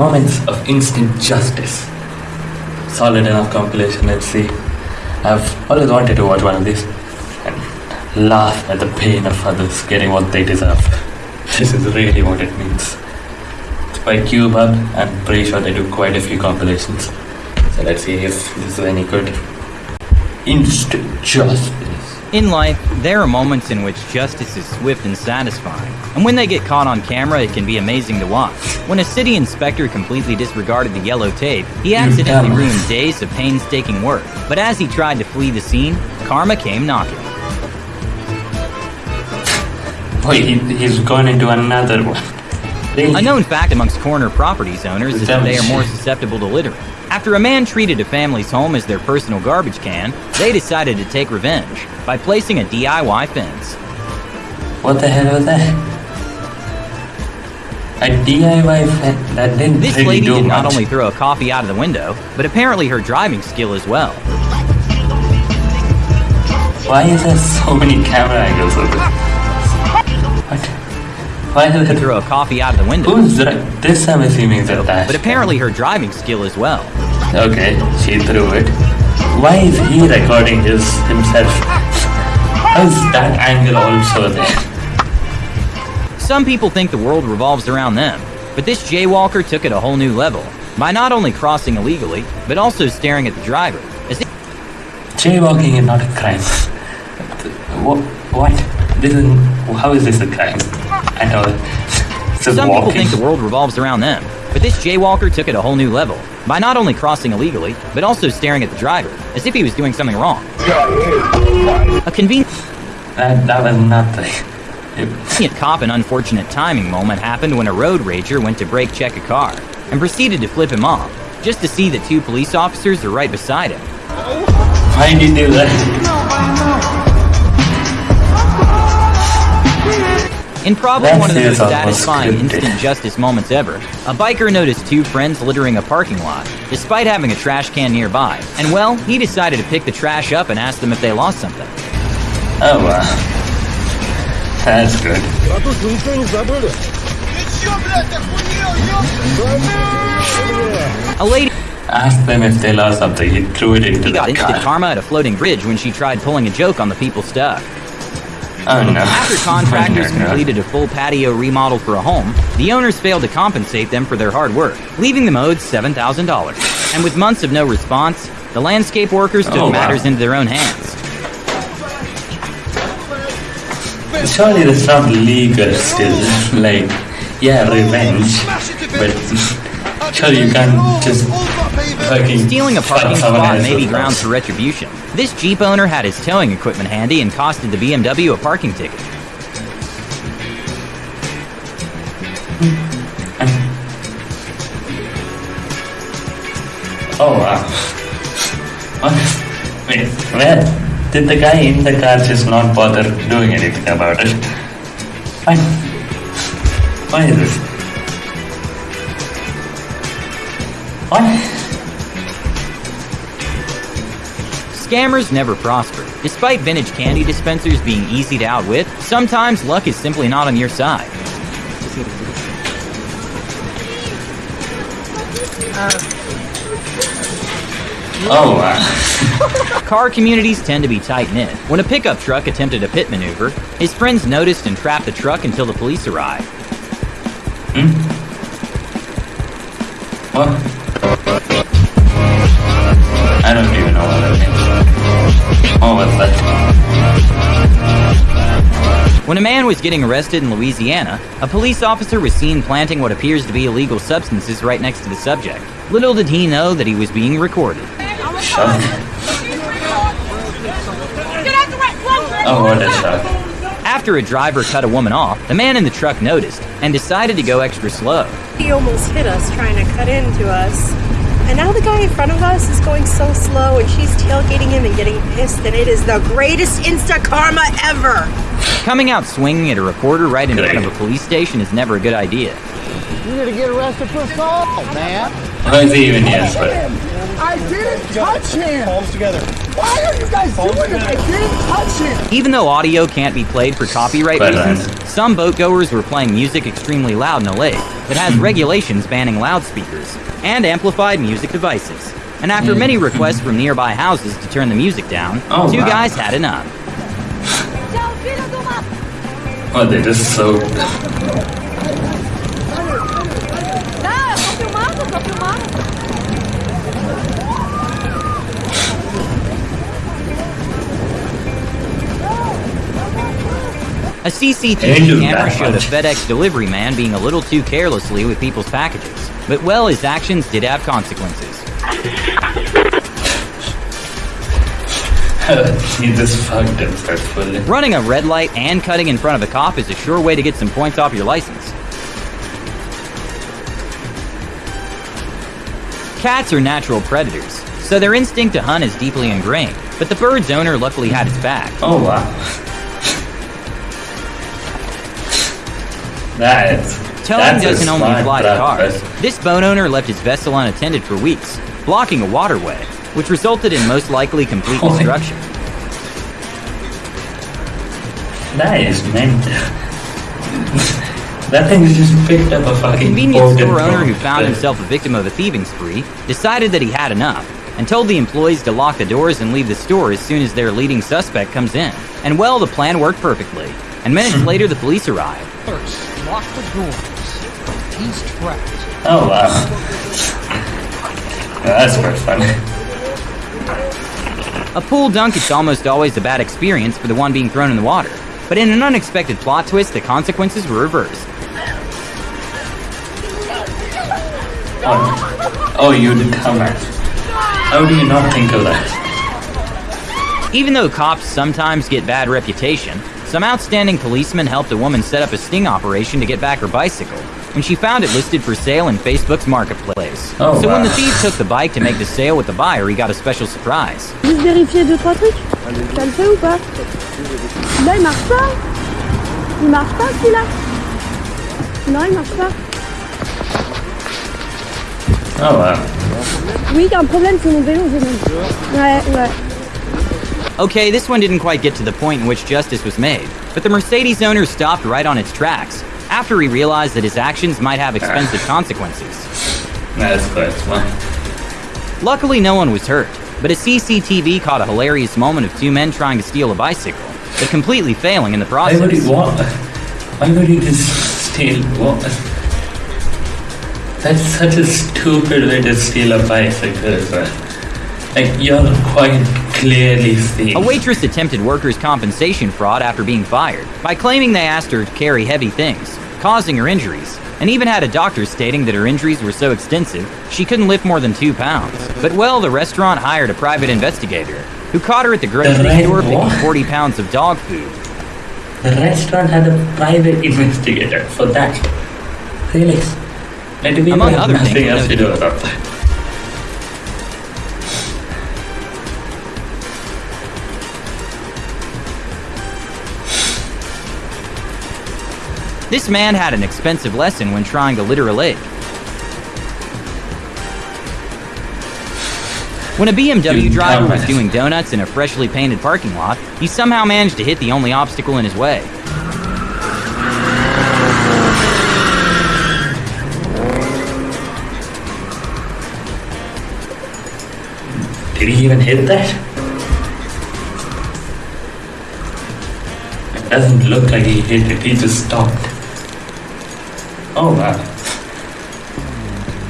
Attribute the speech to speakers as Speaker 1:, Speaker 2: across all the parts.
Speaker 1: Moments of instant justice. Solid enough compilation, let's see. I've always wanted to watch one of these and laugh at the pain of others getting what they deserve. This is really what it means. It's by CubeHub. I'm pretty sure they do quite a few compilations. So let's see if this is any good. Instant justice.
Speaker 2: In life, there are moments in which justice is swift and satisfying. And when they get caught on camera, it can be amazing to watch. When a city inspector completely disregarded the yellow tape, he accidentally ruined days of painstaking work. But as he tried to flee the scene, karma came knocking.
Speaker 1: Wait, he, he's gone into another one.
Speaker 2: A known fact amongst corner properties owners is that they are more susceptible to littering. After a man treated a family's home as their personal garbage can, they decided to take revenge by placing a DIY fence.
Speaker 1: What the hell was that? A DIY fence? that didn't
Speaker 2: This
Speaker 1: really
Speaker 2: lady did not only throw a coffee out of the window, but apparently her driving skill as well.
Speaker 1: Why is there so many camera angles this? What? Why is
Speaker 2: To throw a coffee out of the window,
Speaker 1: Who's that? This I'm assuming a dash.
Speaker 2: but apparently her driving skill as well.
Speaker 1: Okay, she threw it. Why is he recording his himself? How is that angle also there?
Speaker 2: Some people think the world revolves around them, but this jaywalker took it a whole new level by not only crossing illegally, but also staring at the driver. As if
Speaker 1: Jaywalking is not a crime. What? What? This is. How is this a crime? I know.
Speaker 2: Some people think the world revolves around them, but this jaywalker took it a whole new level by not only crossing illegally, but also staring at the driver, as if he was doing something wrong. A convenient
Speaker 1: That, that was nothing. It-
Speaker 2: cop and unfortunate timing moment happened when a road rager went to brake check a car and proceeded to flip him off, just to see that two police officers are right beside him.
Speaker 1: Why did you do that?
Speaker 2: In probably one of the most satisfying instant justice moments ever, a biker noticed two friends littering a parking lot, despite having a trash can nearby. And well, he decided to pick the trash up and ask them if they lost something.
Speaker 1: Oh wow. That's good.
Speaker 2: A lady
Speaker 1: Ask them if they lost something. He threw it into
Speaker 2: got
Speaker 1: the
Speaker 2: instant
Speaker 1: car.
Speaker 2: karma at a floating bridge when she tried pulling a joke on the people stuck.
Speaker 1: Oh no.
Speaker 2: After contractors
Speaker 1: No, no, no.
Speaker 2: completed a full patio remodel for a home, the owners failed to compensate them for their hard work, leaving them owed $7,000. And with months of no response, the landscape workers took
Speaker 1: Oh, wow.
Speaker 2: matters into their own hands.
Speaker 1: Surely that's not legal still. Like, yeah, revenge. But surely you can't just fucking
Speaker 2: Stealing a parking spot may be grounds for retribution. This Jeep owner had his towing equipment handy and costed the BMW a parking ticket.
Speaker 1: Oh wow. What? Wait, where? Did the guy in the car just not bother doing anything about it? Why? Why is this? What?
Speaker 2: Scammers never prosper. Despite vintage candy dispensers being easy to outwit, sometimes luck is simply not on your side.
Speaker 1: Oh.
Speaker 2: Car communities tend to be tight knit. When a pickup truck attempted a pit maneuver, his friends noticed and trapped the truck until the police arrived. Hmm?
Speaker 1: What? I don't even know what that means. Oh, what's that?
Speaker 2: When a man was getting arrested in Louisiana, a police officer was seen planting what appears to be illegal substances right next to the subject. Little did he know that he was being recorded.
Speaker 1: Shock. Oh, what a shock.
Speaker 2: After a driver cut a woman off, the man in the truck noticed and decided to go extra slow.
Speaker 3: He almost hit us trying to cut into us. And now the guy in front of us is going so slow and she's tailgating him and getting pissed and it is the greatest insta karma ever.
Speaker 2: Coming out swinging at a reporter right in front of a police station is never a good idea.
Speaker 4: You need to get arrested for assault, man.
Speaker 1: Why is he even here? But
Speaker 4: I didn't touch him.
Speaker 5: Palms together.
Speaker 4: Why are you guys
Speaker 5: Palms
Speaker 4: doing this? I didn't touch him.
Speaker 2: Even though audio can't be played for copyright
Speaker 1: Right,
Speaker 2: reasons,
Speaker 1: right.
Speaker 2: some boatgoers were playing music extremely loud in a lake that has regulations banning loudspeakers and amplified music devices. And after many requests from nearby houses to turn the music down,
Speaker 1: Oh,
Speaker 2: two
Speaker 1: wow.
Speaker 2: guys had enough.
Speaker 1: Oh, they're just so.
Speaker 2: A CCTV camera showed a. FedEx delivery man being a little too carelessly with people's packages. But well, his actions did have consequences.
Speaker 1: he just fucked himself fully.
Speaker 2: Running a red light and cutting in front of a cop is a sure way to get some points off your license. Cats are natural predators, so their instinct to hunt is deeply ingrained, but the bird's owner luckily had his back.
Speaker 1: Oh wow. That's.
Speaker 2: Towing doesn't only
Speaker 1: smart
Speaker 2: apply to cars. This boat owner left his vessel unattended for weeks, blocking a waterway, which resulted in most likely complete
Speaker 1: my-
Speaker 2: destruction.
Speaker 1: That is meant. that thing just picked up a
Speaker 2: A
Speaker 1: fucking.
Speaker 2: convenience
Speaker 1: boat and
Speaker 2: store owner who found
Speaker 1: it.
Speaker 2: himself a victim of a thieving spree decided that he had enough and told the employees to lock the doors and leave the store as soon as their leading suspect comes in. And well, the plan worked perfectly. And minutes later, the police arrived.
Speaker 4: First, lock the doors. He's trapped.
Speaker 1: Oh wow. That's quite funny.
Speaker 2: A pool dunk is almost always a bad experience for the one being thrown in the water. But in an unexpected plot twist, the consequences were reversed.
Speaker 1: Oh, oh you dumbass. How do you not think of that?
Speaker 2: Even though cops sometimes get bad reputation, some outstanding policemen helped a woman set up a sting operation to get back her bicycle when she found it listed for sale in Facebook's marketplace.
Speaker 1: Oh,
Speaker 2: so when the thief took the bike to make the sale with the buyer, he got a special surprise.
Speaker 6: Juste vérifier deux trois trucs. Ça le fait ou pas Là il marche pas. Il marche pas celui-là. Non il marche pas.
Speaker 1: Ah, oh wow.
Speaker 6: Oui il y a un problème c'est mon vélo j'ai même. Ouais ouais.
Speaker 2: Okay, this one didn't quite get to the point in which justice was made, but the Mercedes owner stopped right on its tracks after he realized that his actions might have expensive consequences.
Speaker 1: That's quite fun.
Speaker 2: Luckily, no one was hurt, but a CCTV caught a hilarious moment of two men trying to steal a bicycle, but completely failing in the
Speaker 1: would
Speaker 2: process.
Speaker 1: he what? Why would he just steal what? That's such a stupid way to steal a bicycle. Like you're quite clearly.
Speaker 2: A waitress attempted workers' compensation fraud after being fired by claiming they asked her to carry heavy things, causing her injuries, and even had a doctor stating that her injuries were so extensive she couldn't lift more than two pounds. But well, the restaurant hired a private investigator who caught her at the grocery
Speaker 1: right
Speaker 2: store picking 40 pounds of dog food.
Speaker 1: The restaurant had a private investigator for that. Really?
Speaker 2: Among other things, This man had an expensive lesson when trying to litter a lake. When a BMW driver was doing donuts in a freshly painted parking lot, he somehow managed to hit the only obstacle in his way.
Speaker 1: Did he even hit that? It doesn't look like he hit it, he just stopped. Oh wow.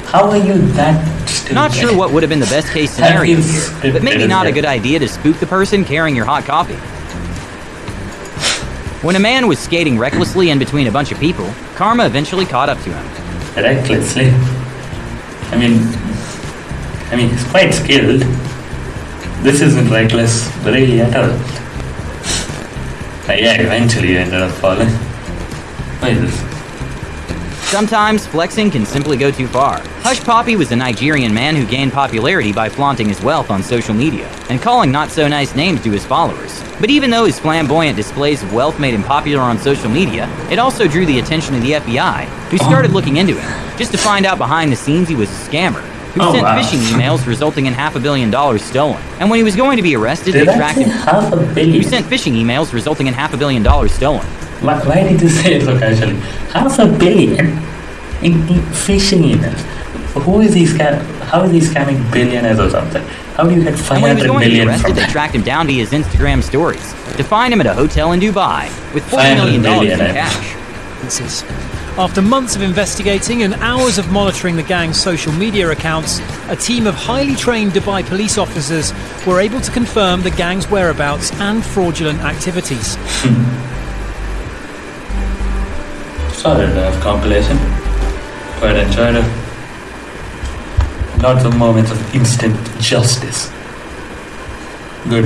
Speaker 1: How are you that stupid?
Speaker 2: Not sure what would have been the best case scenario here, but maybe not a good idea to spook the person carrying your hot coffee. When a man was skating recklessly in between a bunch of people, karma eventually caught up to him.
Speaker 1: recklessly. I mean, I mean, he's quite skilled. This isn't reckless, really at all. But yeah, eventually you ended up falling. What is this?
Speaker 2: Sometimes flexing can simply go too far. Hushpuppi was a Nigerian man who gained popularity by flaunting his wealth on social media and calling not so nice names to his followers. But even though his flamboyant displays of wealth made him popular on social media, it also drew the attention of the FBI, who oh. started looking into him, just to find out behind the scenes he was a scammer, who
Speaker 1: Oh,
Speaker 2: sent
Speaker 1: wow.
Speaker 2: phishing emails resulting in half a billion dollars stolen. And when he was going to be arrested,
Speaker 1: Did
Speaker 2: they tracked him.
Speaker 1: half a
Speaker 2: Who sent phishing emails resulting in half a billion dollars stolen.
Speaker 1: Why, why did you say it so casually? Half a billion in, in phishing emails. Who is he scam? How is he scamming billionaires or something? How do you get
Speaker 2: And when he was
Speaker 1: 500
Speaker 2: going to be arrested,
Speaker 1: from
Speaker 2: they tracked him down via his Instagram stories to find him at a hotel in Dubai with $40
Speaker 1: 500
Speaker 2: million in
Speaker 1: million, eh?
Speaker 2: cash.
Speaker 5: After months of investigating and hours of monitoring the gang's social media accounts, a team of highly trained Dubai police officers were able to confirm the gang's whereabouts and fraudulent activities.
Speaker 1: Solid enough compilation. Quite enjoyed it. Lots of moments of instant justice. Good.